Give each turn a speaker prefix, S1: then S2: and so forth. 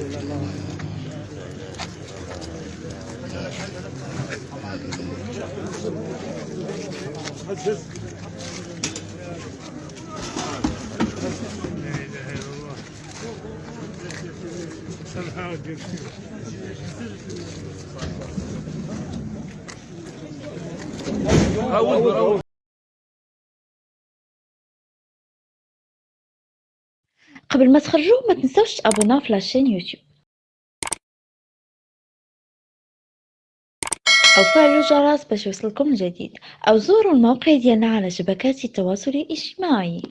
S1: إلا الله Somehow it you.
S2: قبل ما تخرجوا ما تنسوش تابوناو في لاشين يوتيوب. أو فعلوا الجرس باش يوصلكم الجديد. أو زوروا الموقع ديالنا على شبكات التواصل الاجتماعي.